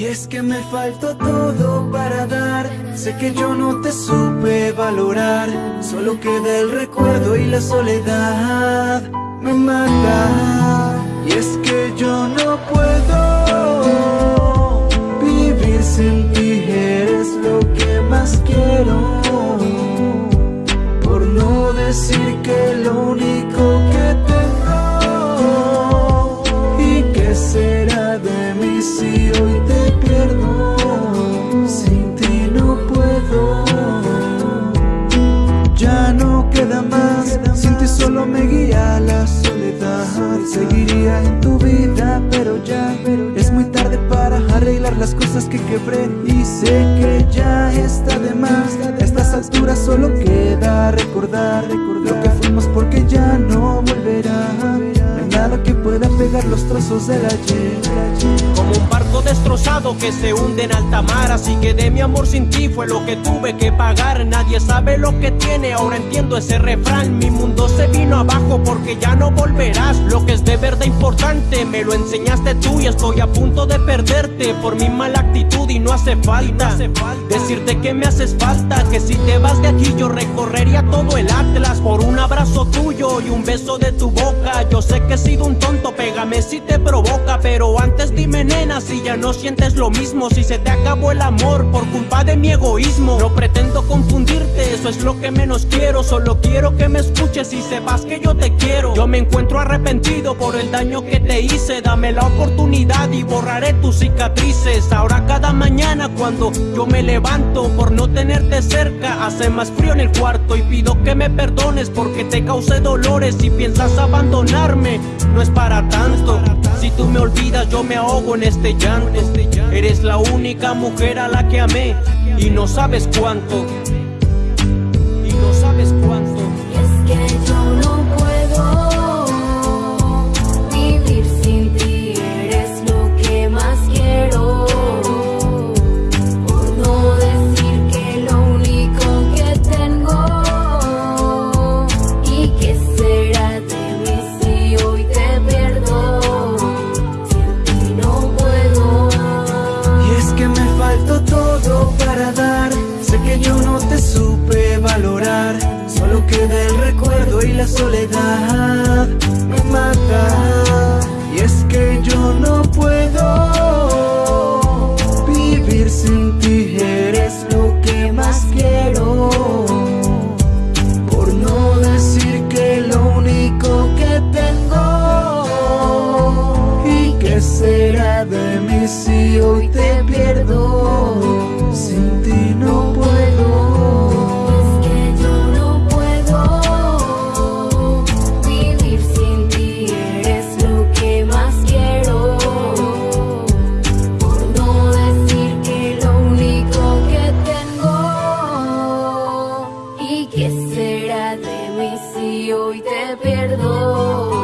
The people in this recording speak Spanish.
Y es que me faltó todo para dar. Sé que yo no te supe valorar. Solo queda el recuerdo y la soledad Me mata. Y es que yo no puedo Seguiría en tu vida, pero ya Es muy tarde para arreglar las cosas que quebré. Y sé que ya está de más. A estas alturas solo queda recordar Lo que fuimos porque ya no volverá. No hay nada que pueda pegar los trozos ayer Como un barco destrozado que se hunde en alta mar Así que de mi amor sin ti fue lo que tuve que pagar. Nadie sabe lo que tiene, ahora entiendo ese refrán. Mi mundo se vino abajo porque ya no volverás. Lo que es de verdad importante me lo enseñaste tú Y estoy a punto de perderte. Por mi mala actitud Y no hace falta, decirte que me haces falta Que si te vas de aquí yo recorrería todo el Atlas. Por un abrazo tuyo y un beso de tu boca Yo sé que he sido un tonto, pégame si te provoca Pero antes dime nena si ya no sientes lo mismo Si se te acabó el amor por culpa de mi egoísmo. No pretendo confundirte, eso es lo que menos quiero Solo quiero que me escuches y sepas que yo te quiero. Yo me encuentro arrepentido por el daño que te hice Dame la oportunidad y borraré tus cicatrices. Ahora cada mañana cuando yo me levanto Por no tenerte cerca hace más frío en el cuarto Y pido que me perdones porque te causé dolores Si piensas abandonarme. No es para Si tú me olvidas yo me ahogo en este llanto. Eres la única mujer a la que amé y no sabes cuánto y la soledad me mata. Y es que yo no puedo vivir sin ti si hoy te pierdo?